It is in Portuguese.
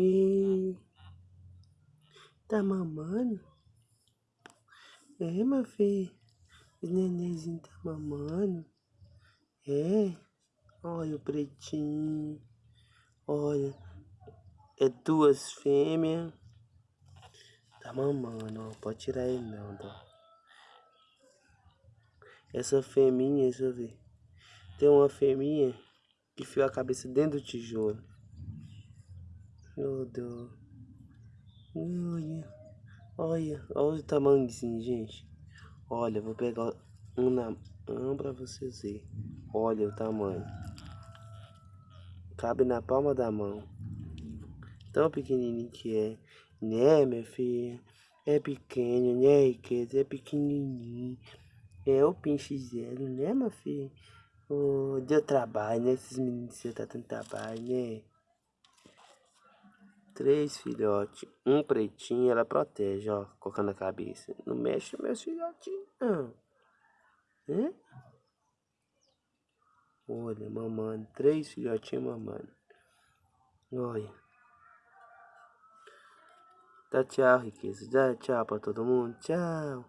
E... Tá mamando? É, meu filho. O nenenzinho tá mamando. É. Olha o pretinho. Olha. É duas fêmeas. Tá mamando, ó. Pode tirar ele não, tá? Essa fêmea, deixa eu ver. Tem uma fêmea que enfiou a cabeça dentro do tijolo. Deus. Olha. Olha. Olha o tamanhozinho, gente. Olha, vou pegar um na mão pra vocês verem. Olha o tamanho. Cabe na palma da mão. Tão pequenininho que é. Né, minha filha? É pequeno, né, riqueza? É pequenininho. É o pinche zero, né, meu filho? Oh, deu trabalho, né? Esses meninos você tá tendo trabalho, né? Três filhotes. Um pretinho, ela protege, ó. Colocando a cabeça. Não mexe meus filhotinhos, não. Hã? Olha, mamando. Três filhotinhos mamando. Olha. Dá tchau, riqueza. Dá tchau pra todo mundo. Tchau.